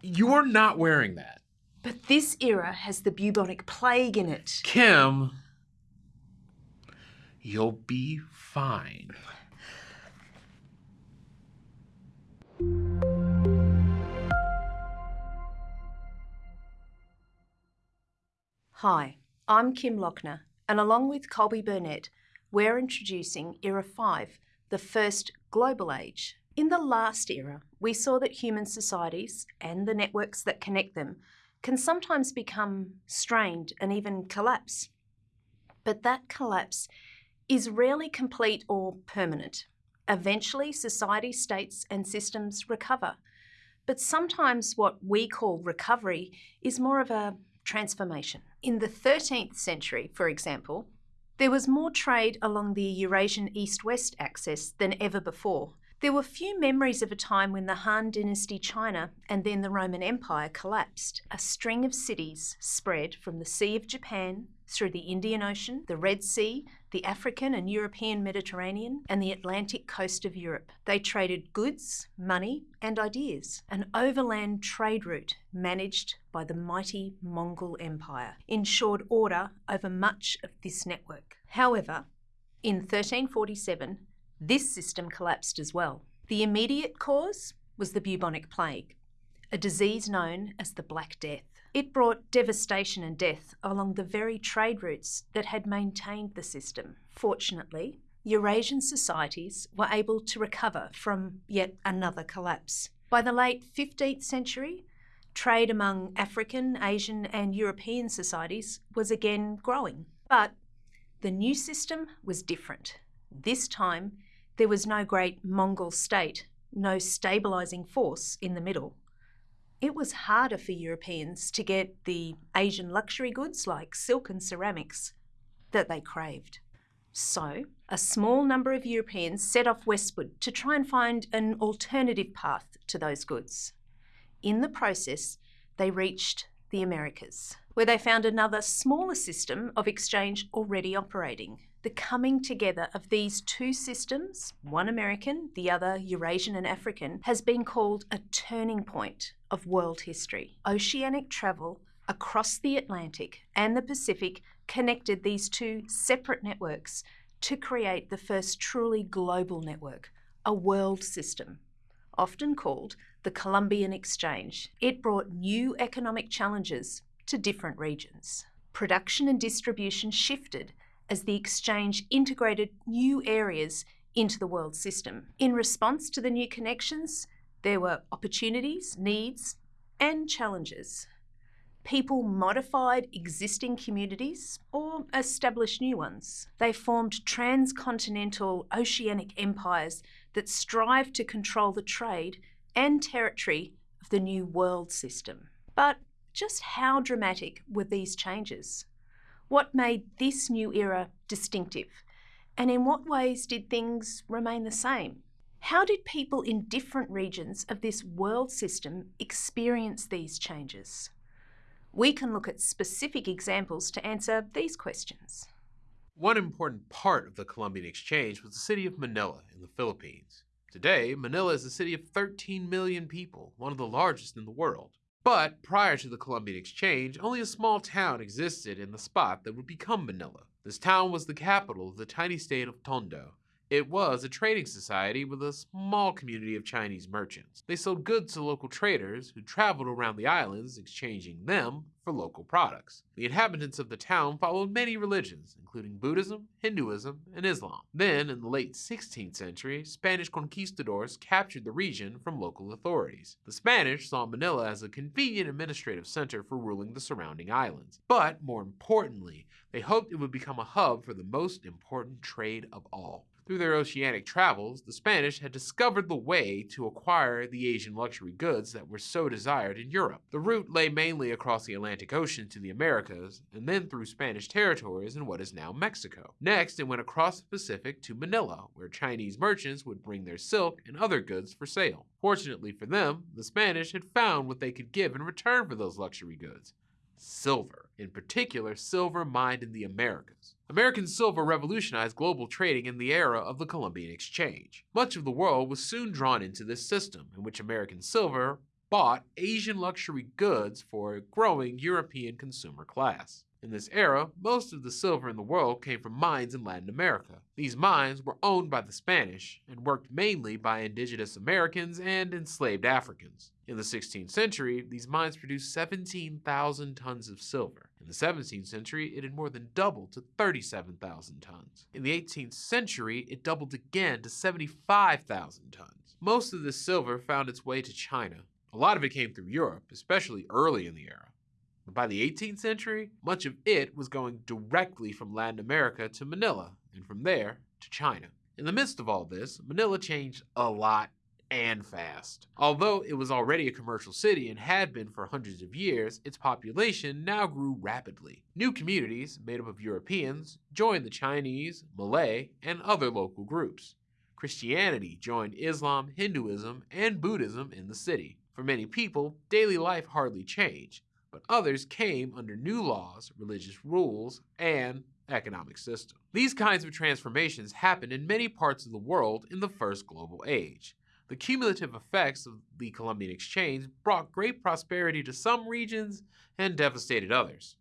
You're not wearing that. But this era has the bubonic plague in it. Kim, you'll be fine. Hi, I'm Kim Lochner, and along with Colby Burnett, we're introducing Era 5, the first global age. In the last era, we saw that human societies and the networks that connect them can sometimes become strained and even collapse. But that collapse is rarely complete or permanent. Eventually, society, states, and systems recover. But sometimes what we call recovery is more of a transformation. In the 13th century, for example, there was more trade along the Eurasian east west axis than ever before. There were few memories of a time when the Han Dynasty China and then the Roman Empire collapsed. A string of cities spread from the Sea of Japan through the Indian Ocean, the Red Sea, the African and European Mediterranean, and the Atlantic coast of Europe. They traded goods, money, and ideas. An overland trade route managed by the mighty Mongol Empire ensured order over much of this network. However, in 1347, this system collapsed as well. The immediate cause was the bubonic plague, a disease known as the Black Death. It brought devastation and death along the very trade routes that had maintained the system. Fortunately, Eurasian societies were able to recover from yet another collapse. By the late 15th century, trade among African, Asian, and European societies was again growing. But the new system was different. This time, there was no great Mongol state, no stabilising force in the middle. It was harder for Europeans to get the Asian luxury goods like silk and ceramics that they craved. So, a small number of Europeans set off westward to try and find an alternative path to those goods. In the process, they reached the Americas, where they found another smaller system of exchange already operating the coming together of these two systems, one American, the other Eurasian and African, has been called a turning point of world history. Oceanic travel across the Atlantic and the Pacific connected these two separate networks to create the first truly global network, a world system. Often called the Columbian Exchange, it brought new economic challenges to different regions. Production and distribution shifted as the exchange integrated new areas into the world system. In response to the new connections, there were opportunities, needs, and challenges. People modified existing communities or established new ones. They formed transcontinental oceanic empires that strived to control the trade and territory of the new world system. But just how dramatic were these changes? What made this new era distinctive? And in what ways did things remain the same? How did people in different regions of this world system experience these changes? We can look at specific examples to answer these questions. One important part of the Columbian Exchange was the city of Manila in the Philippines. Today, Manila is a city of 13 million people, one of the largest in the world. But prior to the Columbian Exchange, only a small town existed in the spot that would become Manila. This town was the capital of the tiny state of Tondo, it was a trading society with a small community of Chinese merchants. They sold goods to local traders who traveled around the islands exchanging them for local products. The inhabitants of the town followed many religions, including Buddhism, Hinduism, and Islam. Then, in the late 16th century, Spanish conquistadors captured the region from local authorities. The Spanish saw Manila as a convenient administrative center for ruling the surrounding islands. But, more importantly, they hoped it would become a hub for the most important trade of all. Through their oceanic travels, the Spanish had discovered the way to acquire the Asian luxury goods that were so desired in Europe. The route lay mainly across the Atlantic Ocean to the Americas, and then through Spanish territories in what is now Mexico. Next, it went across the Pacific to Manila, where Chinese merchants would bring their silk and other goods for sale. Fortunately for them, the Spanish had found what they could give in return for those luxury goods silver, in particular silver mined in the Americas. American silver revolutionized global trading in the era of the Columbian Exchange. Much of the world was soon drawn into this system, in which American silver bought Asian luxury goods for a growing European consumer class. In this era, most of the silver in the world came from mines in Latin America. These mines were owned by the Spanish and worked mainly by indigenous Americans and enslaved Africans. In the 16th century, these mines produced 17,000 tons of silver. In the 17th century, it had more than doubled to 37,000 tons. In the 18th century, it doubled again to 75,000 tons. Most of this silver found its way to China. A lot of it came through Europe, especially early in the era. But by the 18th century, much of it was going directly from Latin America to Manila, and from there to China. In the midst of all this, Manila changed a lot and fast. Although it was already a commercial city and had been for hundreds of years, its population now grew rapidly. New communities, made up of Europeans, joined the Chinese, Malay, and other local groups. Christianity joined Islam, Hinduism, and Buddhism in the city. For many people, daily life hardly changed but others came under new laws, religious rules, and economic system. These kinds of transformations happened in many parts of the world in the first global age. The cumulative effects of the Columbian Exchange brought great prosperity to some regions and devastated others.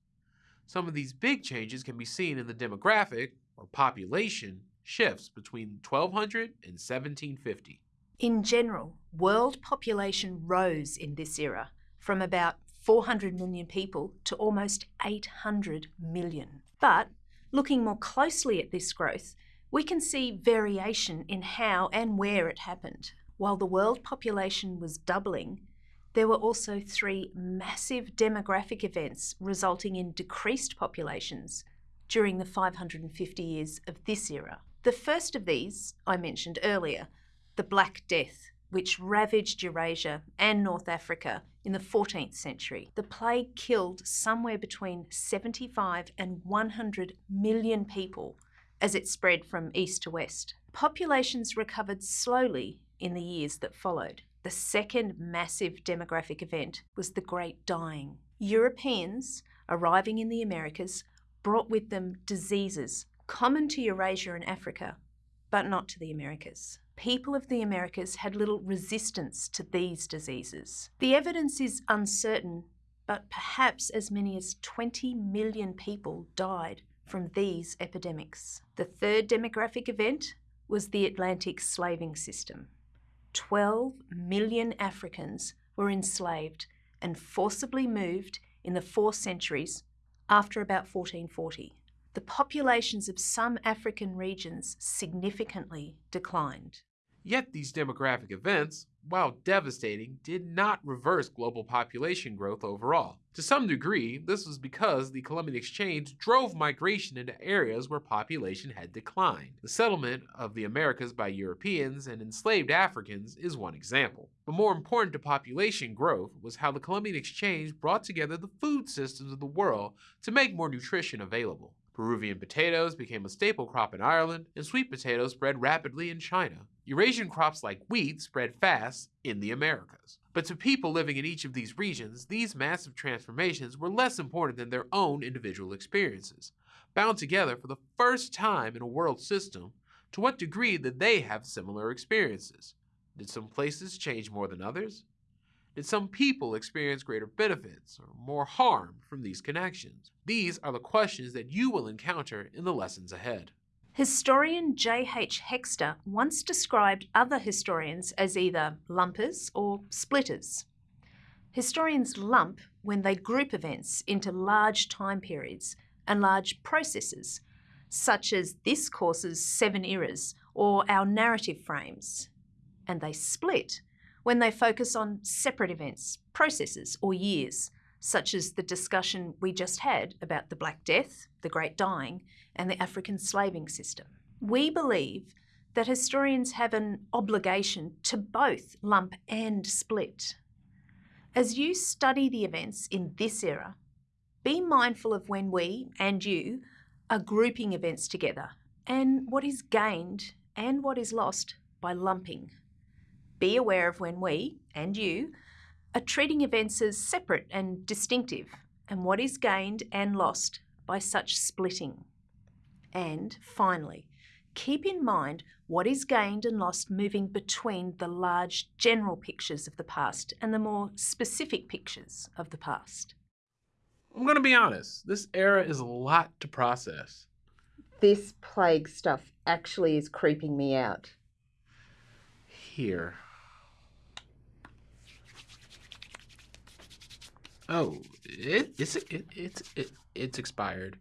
Some of these big changes can be seen in the demographic, or population, shifts between 1200 and 1750. In general, world population rose in this era from about 400 million people to almost 800 million. But looking more closely at this growth, we can see variation in how and where it happened. While the world population was doubling, there were also three massive demographic events resulting in decreased populations during the 550 years of this era. The first of these I mentioned earlier, the Black Death, which ravaged Eurasia and North Africa in the 14th century. The plague killed somewhere between 75 and 100 million people as it spread from east to west. Populations recovered slowly in the years that followed. The second massive demographic event was the Great Dying. Europeans arriving in the Americas brought with them diseases common to Eurasia and Africa, but not to the Americas people of the Americas had little resistance to these diseases. The evidence is uncertain, but perhaps as many as 20 million people died from these epidemics. The third demographic event was the Atlantic slaving system. 12 million Africans were enslaved and forcibly moved in the four centuries after about 1440 the populations of some African regions significantly declined. Yet these demographic events, while devastating, did not reverse global population growth overall. To some degree, this was because the Columbian Exchange drove migration into areas where population had declined. The settlement of the Americas by Europeans and enslaved Africans is one example. But more important to population growth was how the Columbian Exchange brought together the food systems of the world to make more nutrition available. Peruvian potatoes became a staple crop in Ireland, and sweet potatoes spread rapidly in China. Eurasian crops like wheat spread fast in the Americas. But to people living in each of these regions, these massive transformations were less important than their own individual experiences. Bound together for the first time in a world system, to what degree did they have similar experiences? Did some places change more than others? Did some people experience greater benefits or more harm from these connections? These are the questions that you will encounter in the lessons ahead. Historian J.H. Hexter once described other historians as either lumpers or splitters. Historians lump when they group events into large time periods and large processes, such as this course's seven eras or our narrative frames, and they split when they focus on separate events, processes, or years, such as the discussion we just had about the Black Death, the Great Dying, and the African slaving system. We believe that historians have an obligation to both lump and split. As you study the events in this era, be mindful of when we and you are grouping events together and what is gained and what is lost by lumping. Be aware of when we, and you, are treating events as separate and distinctive, and what is gained and lost by such splitting. And finally, keep in mind what is gained and lost moving between the large general pictures of the past and the more specific pictures of the past. I'm going to be honest, this era is a lot to process. This plague stuff actually is creeping me out. Here. Oh, it, it's it, it's it, it's expired.